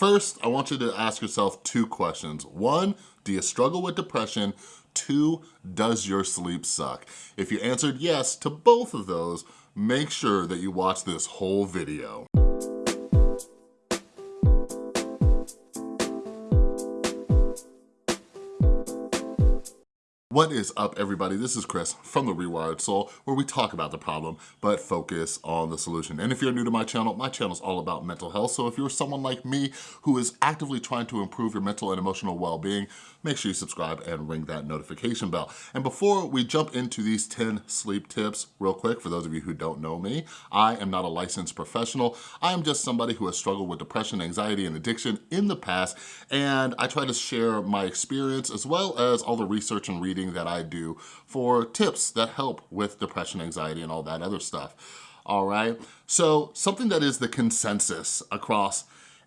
First, I want you to ask yourself two questions. One, do you struggle with depression? Two, does your sleep suck? If you answered yes to both of those, make sure that you watch this whole video. What is up everybody? This is Chris from The Rewired Soul where we talk about the problem but focus on the solution. And if you're new to my channel, my channel is all about mental health. So if you're someone like me who is actively trying to improve your mental and emotional well-being, make sure you subscribe and ring that notification bell. And before we jump into these 10 sleep tips real quick, for those of you who don't know me, I am not a licensed professional. I am just somebody who has struggled with depression, anxiety, and addiction in the past. And I try to share my experience as well as all the research and reading reading that I do for tips that help with depression, anxiety, and all that other stuff, all right? So something that is the consensus across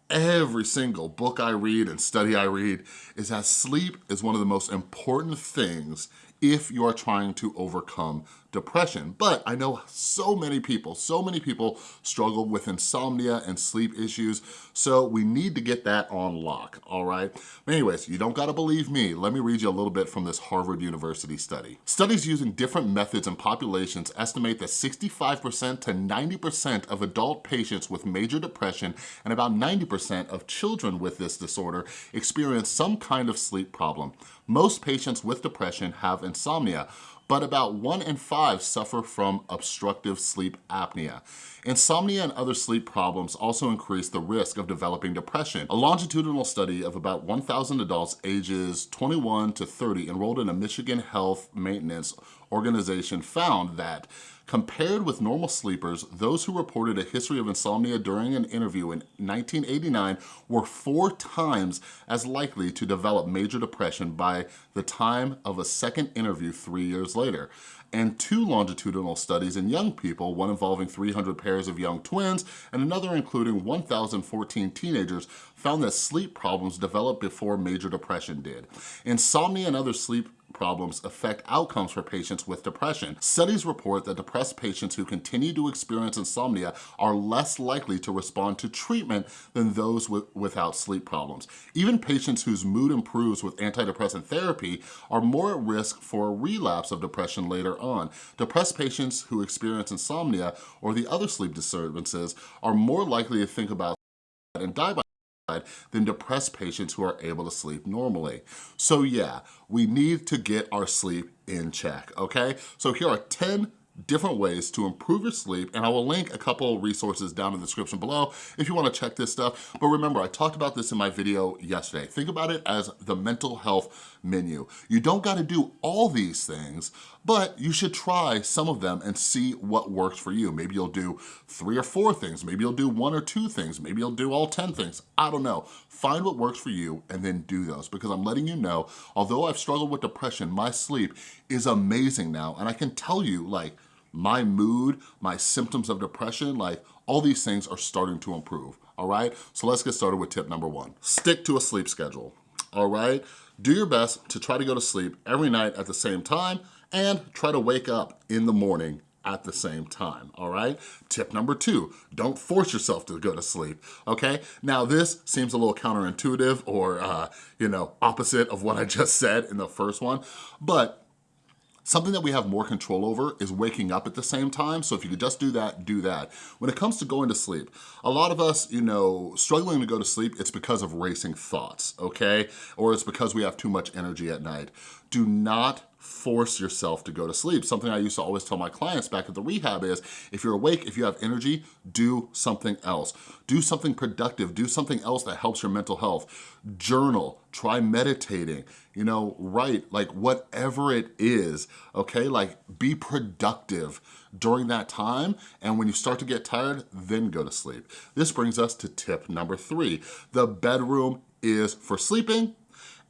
every single book I read and study I read is that sleep is one of the most important things if you are trying to overcome depression. But I know so many people, so many people struggle with insomnia and sleep issues, so we need to get that on lock, all right? Anyways, you don't gotta believe me. Let me read you a little bit from this Harvard University study. Studies using different methods and populations estimate that 65% to 90% of adult patients with major depression and about 90% of children with this disorder experience some kind of sleep problem. Most patients with depression have insomnia, but about one in five suffer from obstructive sleep apnea. Insomnia and other sleep problems also increase the risk of developing depression. A longitudinal study of about 1,000 adults ages 21 to 30 enrolled in a Michigan Health Maintenance organization found that Compared with normal sleepers, those who reported a history of insomnia during an interview in 1989 were four times as likely to develop major depression by the time of a second interview three years later and two longitudinal studies in young people, one involving 300 pairs of young twins and another including 1,014 teenagers, found that sleep problems developed before major depression did. Insomnia and other sleep problems affect outcomes for patients with depression. Studies report that depressed patients who continue to experience insomnia are less likely to respond to treatment than those with, without sleep problems. Even patients whose mood improves with antidepressant therapy are more at risk for a relapse of depression later on. Depressed patients who experience insomnia or the other sleep disturbances are more likely to think about and die by than depressed patients who are able to sleep normally. So yeah, we need to get our sleep in check, okay? So here are 10 different ways to improve your sleep and I will link a couple resources down in the description below if you wanna check this stuff. But remember, I talked about this in my video yesterday. Think about it as the mental health menu. You don't gotta do all these things, but you should try some of them and see what works for you. Maybe you'll do three or four things. Maybe you'll do one or two things. Maybe you'll do all 10 things. I don't know. Find what works for you and then do those because I'm letting you know, although I've struggled with depression, my sleep is amazing now. And I can tell you like, my mood, my symptoms of depression, like all these things are starting to improve, all right? So let's get started with tip number one. Stick to a sleep schedule, all right? Do your best to try to go to sleep every night at the same time and try to wake up in the morning at the same time, all right? Tip number two, don't force yourself to go to sleep, okay? Now this seems a little counterintuitive or, uh, you know, opposite of what I just said in the first one, but Something that we have more control over is waking up at the same time. So if you could just do that, do that. When it comes to going to sleep, a lot of us, you know, struggling to go to sleep, it's because of racing thoughts, okay? Or it's because we have too much energy at night. Do not force yourself to go to sleep. Something I used to always tell my clients back at the rehab is, if you're awake, if you have energy, do something else. Do something productive, do something else that helps your mental health. Journal, try meditating, you know, write, like whatever it is, okay? Like be productive during that time, and when you start to get tired, then go to sleep. This brings us to tip number three. The bedroom is for sleeping,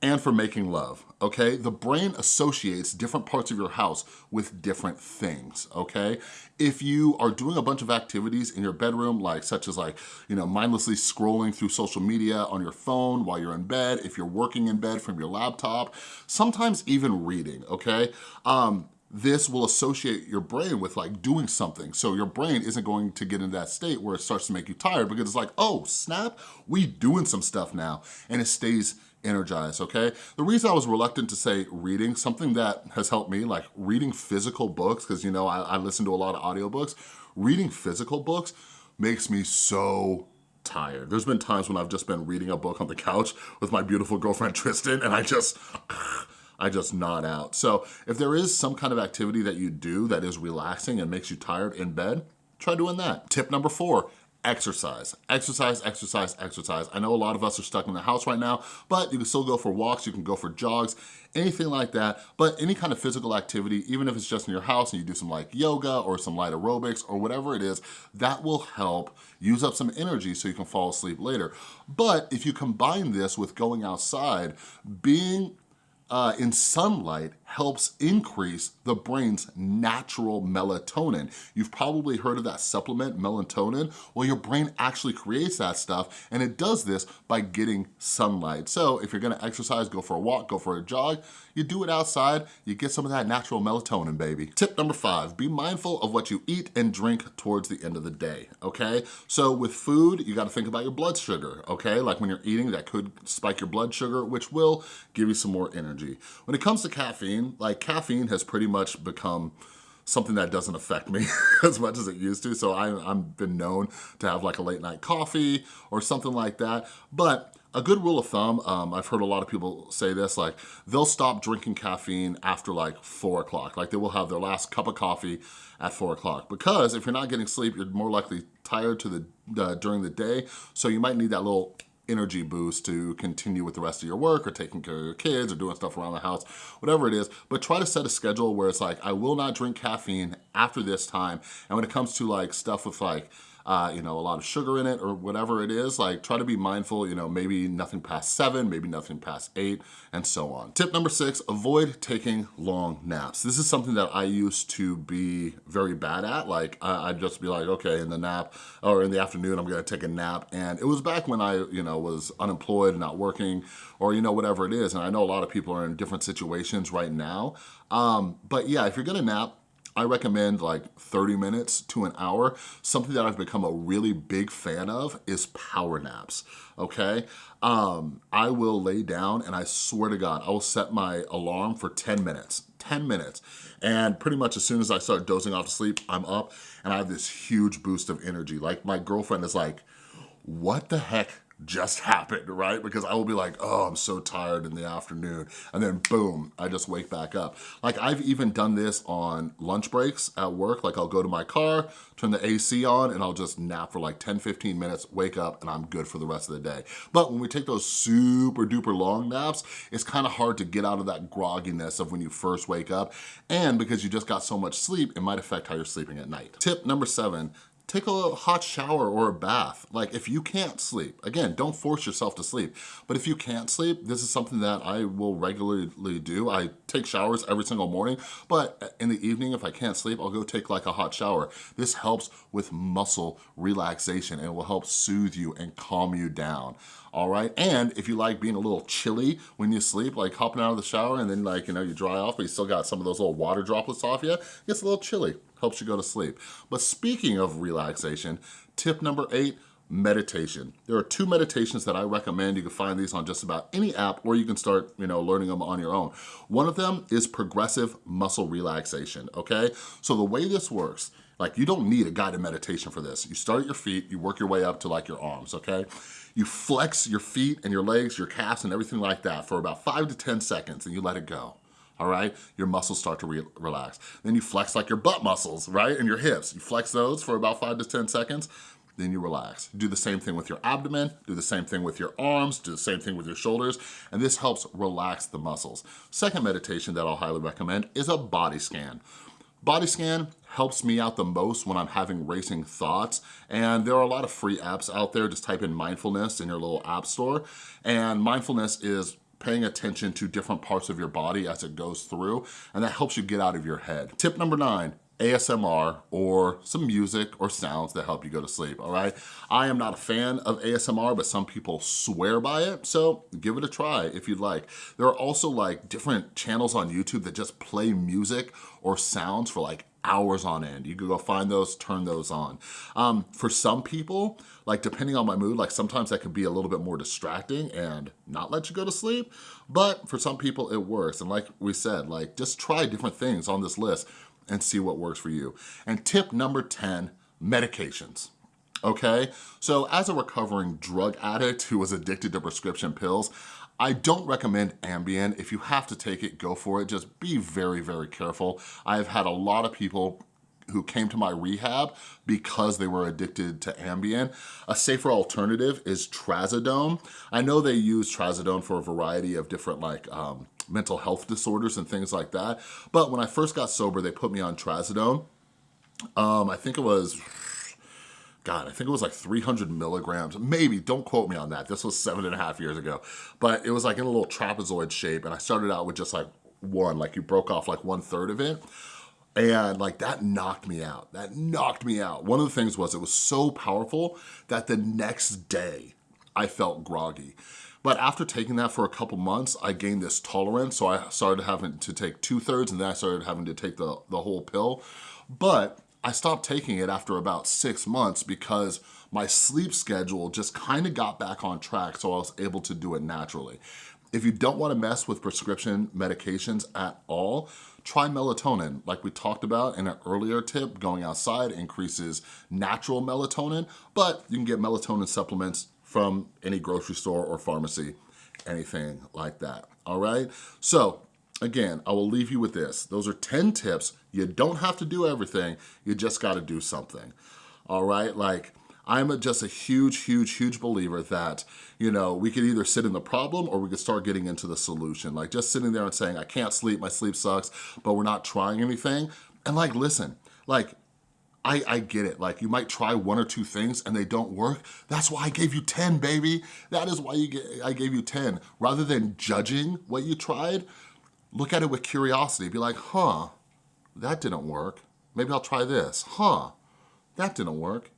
and for making love, okay? The brain associates different parts of your house with different things, okay? If you are doing a bunch of activities in your bedroom, like such as like, you know, mindlessly scrolling through social media on your phone while you're in bed, if you're working in bed from your laptop, sometimes even reading, okay? Um, this will associate your brain with like doing something. So your brain isn't going to get into that state where it starts to make you tired because it's like, oh, snap, we doing some stuff now. And it stays energized, okay? The reason I was reluctant to say reading, something that has helped me, like reading physical books, because you know, I, I listen to a lot of audiobooks, reading physical books makes me so tired. There's been times when I've just been reading a book on the couch with my beautiful girlfriend Tristan and I just, I just nod out. So if there is some kind of activity that you do that is relaxing and makes you tired in bed, try doing that. Tip number four, exercise. Exercise, exercise, exercise. I know a lot of us are stuck in the house right now, but you can still go for walks, you can go for jogs, anything like that. But any kind of physical activity, even if it's just in your house and you do some like yoga or some light aerobics or whatever it is, that will help use up some energy so you can fall asleep later. But if you combine this with going outside, being uh, in sunlight helps increase the brain's natural melatonin. You've probably heard of that supplement, melatonin. Well, your brain actually creates that stuff and it does this by getting sunlight. So if you're gonna exercise, go for a walk, go for a jog, you do it outside, you get some of that natural melatonin, baby. Tip number five, be mindful of what you eat and drink towards the end of the day, okay? So with food, you gotta think about your blood sugar, okay? Like when you're eating, that could spike your blood sugar, which will give you some more energy. When it comes to caffeine, caffeine. Like caffeine has pretty much become something that doesn't affect me as much as it used to. So I, I've been known to have like a late night coffee or something like that. But a good rule of thumb, um, I've heard a lot of people say this, like they'll stop drinking caffeine after like four o'clock. Like they will have their last cup of coffee at four o'clock because if you're not getting sleep, you're more likely tired to the uh, during the day. So you might need that little energy boost to continue with the rest of your work or taking care of your kids or doing stuff around the house, whatever it is. But try to set a schedule where it's like, I will not drink caffeine after this time. And when it comes to like stuff with like, uh, you know, a lot of sugar in it or whatever it is, like try to be mindful, you know, maybe nothing past seven, maybe nothing past eight, and so on. Tip number six, avoid taking long naps. This is something that I used to be very bad at. Like I'd just be like, okay, in the nap or in the afternoon, I'm gonna take a nap. And it was back when I, you know, was unemployed not working or, you know, whatever it is. And I know a lot of people are in different situations right now. Um, but yeah, if you're gonna nap, I recommend like 30 minutes to an hour. Something that I've become a really big fan of is power naps, okay? Um, I will lay down and I swear to God, I will set my alarm for 10 minutes, 10 minutes. And pretty much as soon as I start dozing off to sleep, I'm up and I have this huge boost of energy. Like my girlfriend is like, what the heck just happened, right? Because I will be like, oh, I'm so tired in the afternoon. And then boom, I just wake back up. Like I've even done this on lunch breaks at work. Like I'll go to my car, turn the AC on, and I'll just nap for like 10, 15 minutes, wake up, and I'm good for the rest of the day. But when we take those super duper long naps, it's kind of hard to get out of that grogginess of when you first wake up. And because you just got so much sleep, it might affect how you're sleeping at night. Tip number seven, take a hot shower or a bath. Like if you can't sleep, again, don't force yourself to sleep, but if you can't sleep, this is something that I will regularly do. I take showers every single morning, but in the evening, if I can't sleep, I'll go take like a hot shower. This helps with muscle relaxation and it will help soothe you and calm you down all right? And if you like being a little chilly when you sleep, like hopping out of the shower and then like, you know, you dry off, but you still got some of those little water droplets off you, it gets a little chilly helps you go to sleep. But speaking of relaxation, tip number eight, meditation. There are two meditations that I recommend. You can find these on just about any app or you can start, you know, learning them on your own. One of them is progressive muscle relaxation, okay? So the way this works, like you don't need a guided meditation for this. You start at your feet, you work your way up to like your arms, okay? You flex your feet and your legs, your calves and everything like that for about five to 10 seconds and you let it go all right? Your muscles start to re relax. Then you flex like your butt muscles, right? And your hips. You flex those for about five to 10 seconds, then you relax. Do the same thing with your abdomen, do the same thing with your arms, do the same thing with your shoulders, and this helps relax the muscles. Second meditation that I'll highly recommend is a body scan. Body scan helps me out the most when I'm having racing thoughts. And there are a lot of free apps out there. Just type in mindfulness in your little app store. And mindfulness is paying attention to different parts of your body as it goes through, and that helps you get out of your head. Tip number nine, ASMR or some music or sounds that help you go to sleep, all right? I am not a fan of ASMR, but some people swear by it, so give it a try if you'd like. There are also like different channels on YouTube that just play music or sounds for like hours on end. You could go find those, turn those on. Um, for some people, like depending on my mood, like sometimes that can be a little bit more distracting and not let you go to sleep, but for some people it works. And like we said, like just try different things on this list and see what works for you. And tip number 10, medications okay? So as a recovering drug addict who was addicted to prescription pills, I don't recommend Ambien. If you have to take it, go for it. Just be very, very careful. I've had a lot of people who came to my rehab because they were addicted to Ambien. A safer alternative is Trazodone. I know they use Trazodone for a variety of different like um, mental health disorders and things like that. But when I first got sober, they put me on Trazodone. Um, I think it was God, I think it was like 300 milligrams, maybe, don't quote me on that. This was seven and a half years ago. But it was like in a little trapezoid shape and I started out with just like one, like you broke off like one third of it. And like that knocked me out, that knocked me out. One of the things was it was so powerful that the next day I felt groggy. But after taking that for a couple months, I gained this tolerance. So I started having to take two thirds and then I started having to take the, the whole pill. But I stopped taking it after about six months because my sleep schedule just kind of got back on track so I was able to do it naturally. If you don't wanna mess with prescription medications at all, try melatonin. Like we talked about in an earlier tip, going outside increases natural melatonin, but you can get melatonin supplements from any grocery store or pharmacy, anything like that, all right? So again, I will leave you with this. Those are 10 tips. You don't have to do everything. You just gotta do something, all right? Like, I'm just a huge, huge, huge believer that, you know, we could either sit in the problem or we could start getting into the solution. Like just sitting there and saying, I can't sleep, my sleep sucks, but we're not trying anything. And like, listen, like, I, I get it. Like you might try one or two things and they don't work. That's why I gave you 10, baby. That is why you get, I gave you 10. Rather than judging what you tried, look at it with curiosity. Be like, huh, that didn't work. Maybe I'll try this. Huh, that didn't work.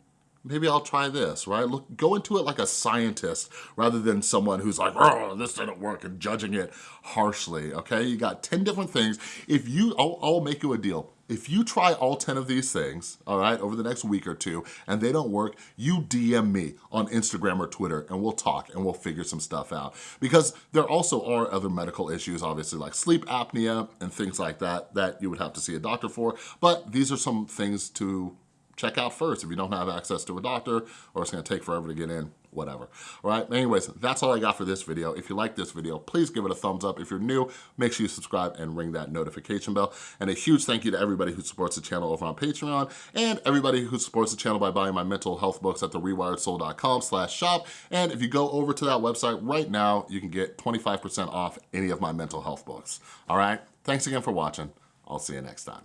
Maybe I'll try this, right? Look, go into it like a scientist rather than someone who's like, oh, this didn't work and judging it harshly, okay? You got 10 different things. If you, I'll, I'll make you a deal. If you try all 10 of these things, all right, over the next week or two, and they don't work, you DM me on Instagram or Twitter and we'll talk and we'll figure some stuff out. Because there also are other medical issues, obviously, like sleep apnea and things like that, that you would have to see a doctor for. But these are some things to check out first if you don't have access to a doctor or it's gonna take forever to get in, whatever. All right, anyways, that's all I got for this video. If you like this video, please give it a thumbs up. If you're new, make sure you subscribe and ring that notification bell. And a huge thank you to everybody who supports the channel over on Patreon and everybody who supports the channel by buying my mental health books at therewiredsoul.com slash shop. And if you go over to that website right now, you can get 25% off any of my mental health books. All right, thanks again for watching. I'll see you next time.